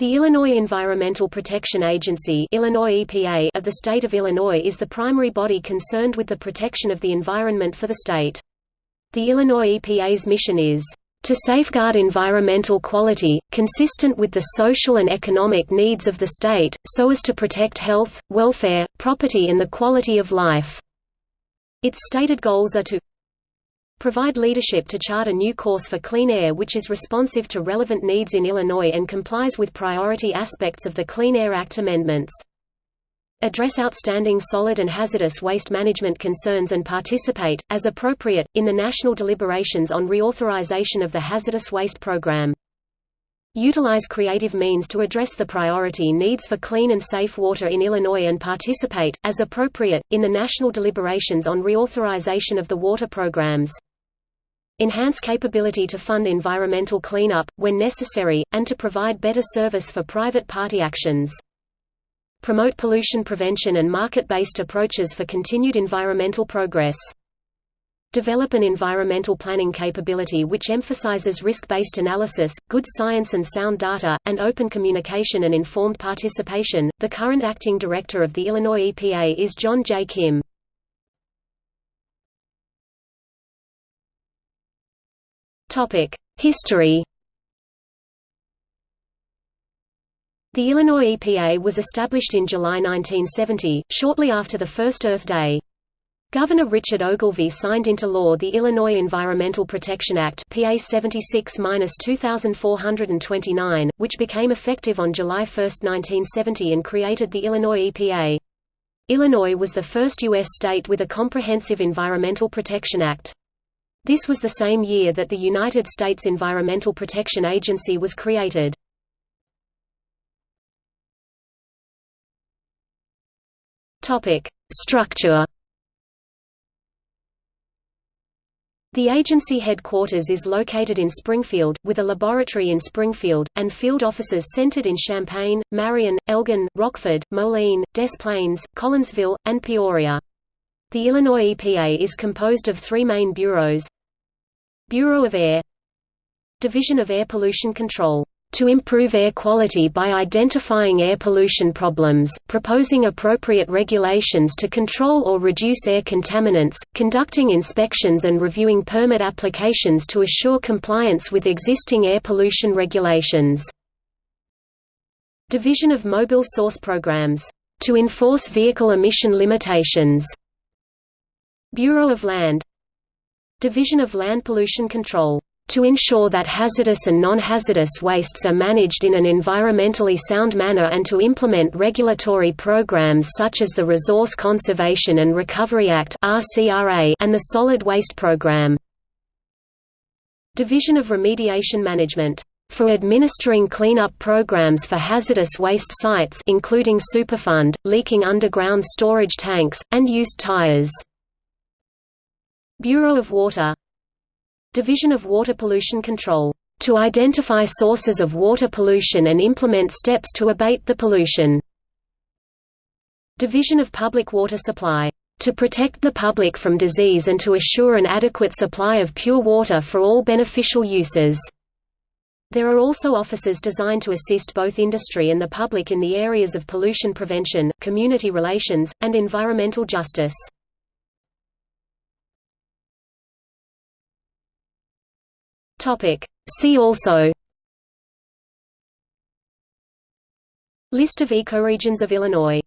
The Illinois Environmental Protection Agency Illinois EPA of the state of Illinois is the primary body concerned with the protection of the environment for the state. The Illinois EPA's mission is to safeguard environmental quality, consistent with the social and economic needs of the state, so as to protect health, welfare, property and the quality of life." Its stated goals are to provide leadership to chart a new course for clean air which is responsive to relevant needs in Illinois and complies with priority aspects of the Clean Air Act amendments. Address outstanding solid and hazardous waste management concerns and participate, as appropriate, in the national deliberations on reauthorization of the hazardous waste program. Utilize creative means to address the priority needs for clean and safe water in Illinois and participate, as appropriate, in the national deliberations on reauthorization of the water programs enhance capability to fund environmental cleanup, when necessary, and to provide better service for private party actions. Promote pollution prevention and market-based approaches for continued environmental progress. Develop an environmental planning capability which emphasizes risk-based analysis, good science and sound data, and open communication and informed participation. The current acting director of the Illinois EPA is John J. Kim. History The Illinois EPA was established in July 1970, shortly after the first Earth Day. Governor Richard Ogilvie signed into law the Illinois Environmental Protection Act PA 76-2429, which became effective on July 1, 1970 and created the Illinois EPA. Illinois was the first U.S. state with a comprehensive Environmental Protection Act. This was the same year that the United States Environmental Protection Agency was created. Structure The agency headquarters is located in Springfield, with a laboratory in Springfield, and field offices centered in Champaign, Marion, Elgin, Rockford, Moline, Des Plaines, Collinsville, and Peoria. The Illinois EPA is composed of three main bureaus Bureau of Air Division of Air Pollution Control to improve air quality by identifying air pollution problems, proposing appropriate regulations to control or reduce air contaminants, conducting inspections and reviewing permit applications to assure compliance with existing air pollution regulations. Division of Mobile Source Programs to enforce vehicle emission limitations. Bureau of Land Division of Land Pollution Control to ensure that hazardous and non-hazardous wastes are managed in an environmentally sound manner and to implement regulatory programs such as the Resource Conservation and Recovery Act and the Solid Waste Program. Division of Remediation Management for administering cleanup programs for hazardous waste sites including Superfund, leaking underground storage tanks, and used tires. Bureau of Water Division of Water Pollution Control to identify sources of water pollution and implement steps to abate the pollution. Division of Public Water Supply to protect the public from disease and to assure an adequate supply of pure water for all beneficial uses. There are also offices designed to assist both industry and the public in the areas of pollution prevention, community relations, and environmental justice. Topic. See also List of ecoregions of Illinois